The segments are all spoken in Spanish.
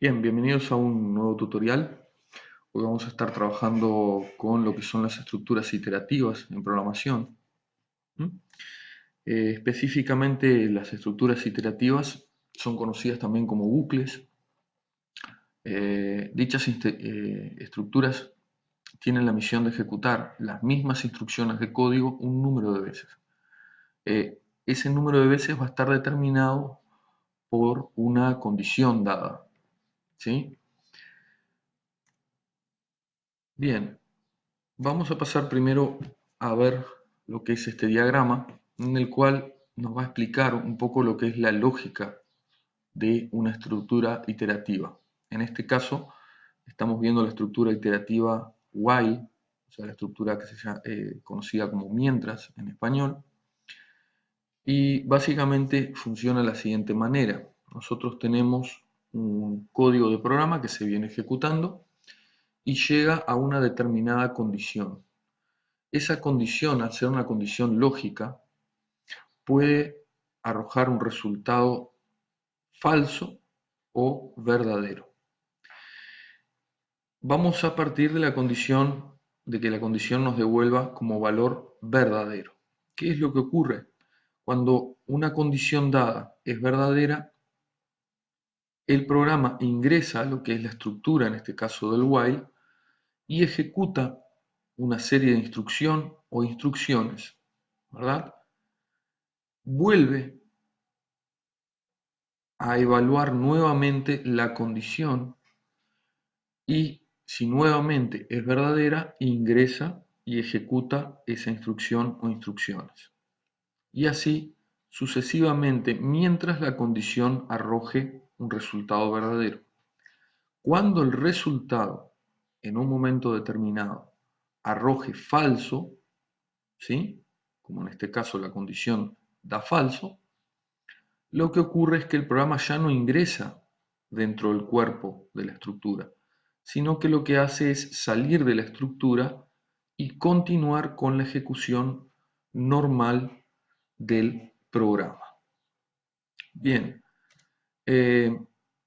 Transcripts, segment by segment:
Bien, bienvenidos a un nuevo tutorial. Hoy vamos a estar trabajando con lo que son las estructuras iterativas en programación. Eh, específicamente las estructuras iterativas son conocidas también como bucles. Eh, dichas eh, estructuras tienen la misión de ejecutar las mismas instrucciones de código un número de veces. ese número de veces va a estar determinado por una condición dada. ¿Sí? Bien, vamos a pasar primero a ver lo que es este diagrama, en el cual nos va a explicar un poco lo que es la lógica de una estructura iterativa. En este caso, estamos viendo la estructura iterativa while, o sea, la estructura que se llama, eh, conocida como mientras en español, y básicamente funciona de la siguiente manera. Nosotros tenemos un código de programa que se viene ejecutando y llega a una determinada condición. Esa condición, al ser una condición lógica, puede arrojar un resultado falso o verdadero. Vamos a partir de la condición de que la condición nos devuelva como valor verdadero. ¿Qué es lo que ocurre? Cuando una condición dada es verdadera, el programa ingresa lo que es la estructura, en este caso del while, y ejecuta una serie de instrucción o instrucciones, ¿verdad? Vuelve a evaluar nuevamente la condición y si nuevamente es verdadera, ingresa y ejecuta esa instrucción o instrucciones. Y así sucesivamente mientras la condición arroje un resultado verdadero. Cuando el resultado en un momento determinado arroje falso, ¿sí? como en este caso la condición da falso, lo que ocurre es que el programa ya no ingresa dentro del cuerpo de la estructura, sino que lo que hace es salir de la estructura y continuar con la ejecución normal del programa. Bien, eh,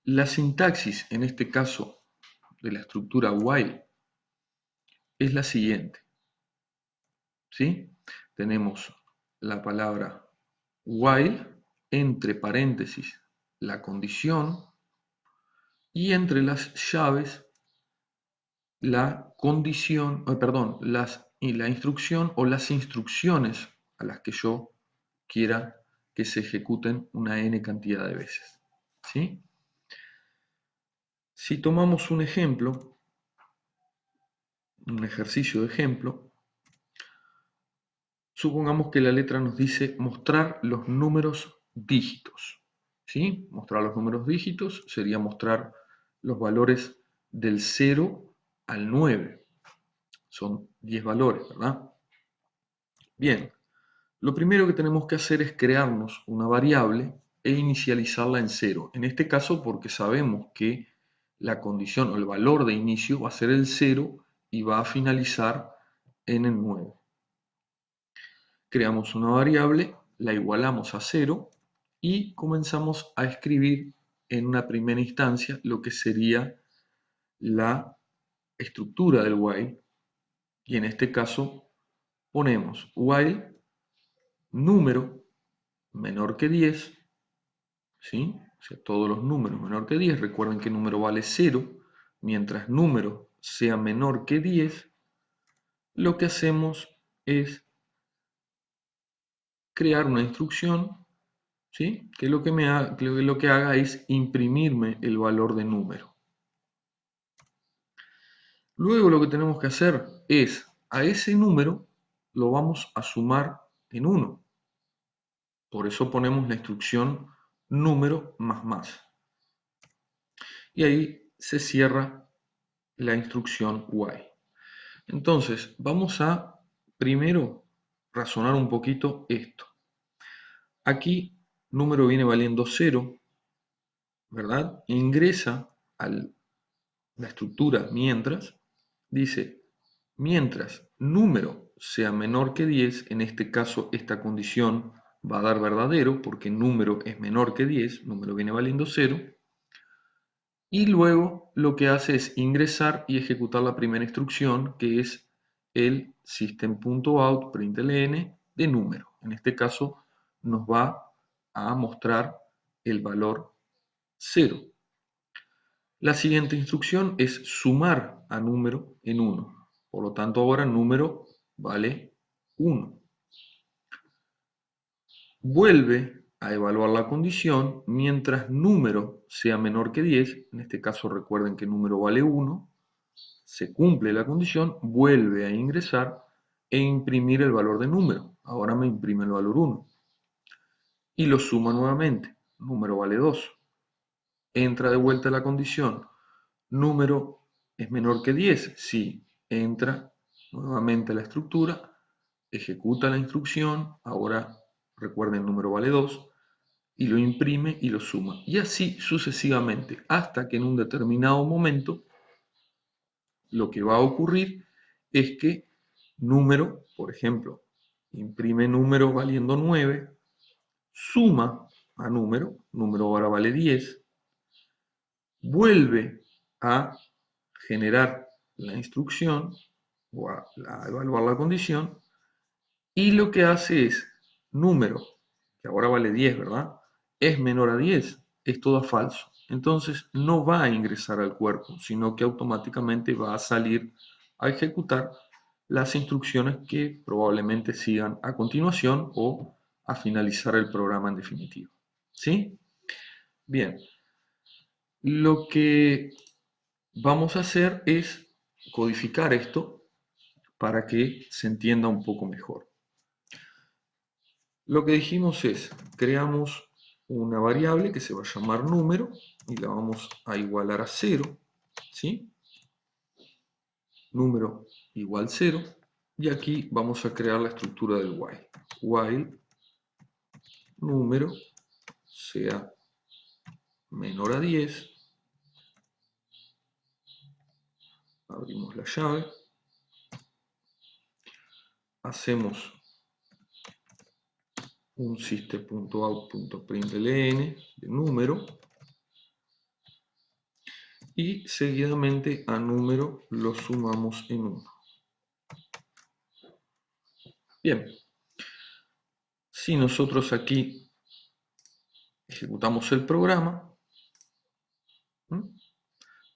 la sintaxis, en este caso de la estructura while, es la siguiente. ¿Sí? Tenemos la palabra while, entre paréntesis, la condición, y entre las llaves, la condición, perdón, las, y la instrucción o las instrucciones a las que yo quiera que se ejecuten una n cantidad de veces. Si tomamos un ejemplo, un ejercicio de ejemplo, supongamos que la letra nos dice mostrar los números dígitos. ¿sí? Mostrar los números dígitos sería mostrar los valores del 0 al 9. Son 10 valores, ¿verdad? Bien, lo primero que tenemos que hacer es crearnos una variable e inicializarla en cero. En este caso porque sabemos que la condición o el valor de inicio va a ser el 0 y va a finalizar en el 9. Creamos una variable, la igualamos a 0 y comenzamos a escribir en una primera instancia lo que sería la estructura del while y en este caso ponemos while número menor que 10 ¿sí? O sea, todos los números menor que 10, recuerden que número vale 0, mientras número sea menor que 10, lo que hacemos es crear una instrucción ¿sí? que, lo que, me lo que haga es imprimirme el valor de número. Luego lo que tenemos que hacer es a ese número lo vamos a sumar en 1. Por eso ponemos la instrucción número más más. Y ahí se cierra la instrucción while. Entonces, vamos a primero razonar un poquito esto. Aquí número viene valiendo 0, ¿verdad? Ingresa a la estructura mientras, dice, mientras número sea menor que 10, en este caso esta condición va a dar verdadero porque número es menor que 10, número viene valiendo 0, y luego lo que hace es ingresar y ejecutar la primera instrucción que es el system.out println de número. En este caso nos va a mostrar el valor 0. La siguiente instrucción es sumar a número en 1. Por lo tanto ahora número vale 1. Vuelve a evaluar la condición mientras número sea menor que 10, en este caso recuerden que número vale 1, se cumple la condición, vuelve a ingresar e imprimir el valor de número. Ahora me imprime el valor 1. Y lo suma nuevamente. Número vale 2. Entra de vuelta la condición. Número es menor que 10. Sí, entra nuevamente la estructura, ejecuta la instrucción. Ahora recuerden, número vale 2. Y lo imprime y lo suma. Y así sucesivamente, hasta que en un determinado momento lo que va a ocurrir es que número, por ejemplo, imprime número valiendo 9, suma a número, número ahora vale 10, vuelve a generar la instrucción o a, evaluar la condición y lo que hace es número, que ahora vale 10, ¿verdad? Es menor a 10, esto da falso entonces no va a ingresar al cuerpo, sino que automáticamente va a salir a ejecutar las instrucciones que probablemente sigan a continuación o a finalizar el programa en definitiva. ¿Sí? Bien. Lo que vamos a hacer es codificar esto para que se entienda un poco mejor. Lo que dijimos es, creamos una variable que se va a llamar número y la vamos a igualar a 0, ¿sí? Número igual 0 y aquí vamos a crear la estructura del while. While número sea menor a 10, abrimos la llave, hacemos un system.out.println de número y seguidamente a número lo sumamos en 1. Bien, si nosotros aquí ejecutamos el programa,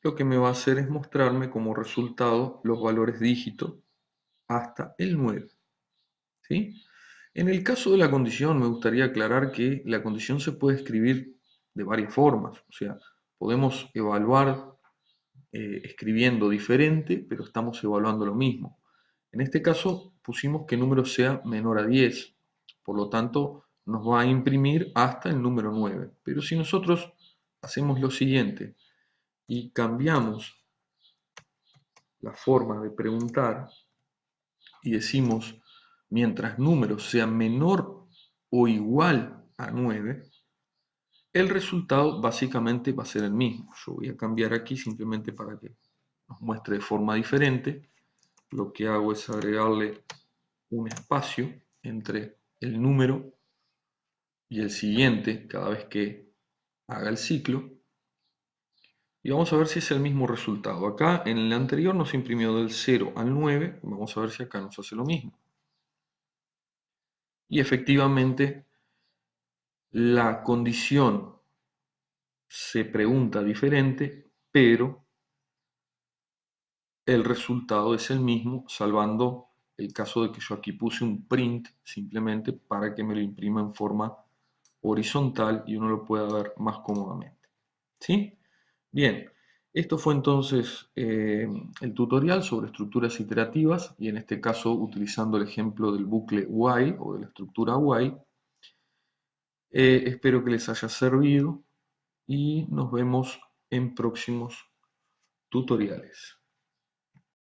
lo que me va a hacer es mostrarme como resultado los valores dígitos hasta el 9. ¿sí? En el caso de la condición me gustaría aclarar que la condición se puede escribir de varias formas, o sea, podemos evaluar eh, escribiendo diferente, pero estamos evaluando lo mismo. En este caso pusimos que el número sea menor a 10, por lo tanto nos va a imprimir hasta el número 9. Pero si nosotros hacemos lo siguiente y cambiamos la forma de preguntar y decimos mientras número sea menor o igual a 9, el resultado básicamente va a ser el mismo. Yo voy a cambiar aquí simplemente para que nos muestre de forma diferente. Lo que hago es agregarle un espacio entre el número y el siguiente cada vez que haga el ciclo. Y vamos a ver si es el mismo resultado. Acá en el anterior nos imprimió del 0 al 9. Vamos a ver si acá nos hace lo mismo. Y efectivamente, la condición se pregunta diferente, pero el resultado es el mismo, salvando el caso de que yo aquí puse un print simplemente para que me lo imprima en forma horizontal y uno lo pueda ver más cómodamente. ¿Sí? Bien, esto fue entonces eh, el tutorial sobre estructuras iterativas y en este caso utilizando el ejemplo del bucle while o de la estructura while. Eh, espero que les haya servido y nos vemos en próximos tutoriales.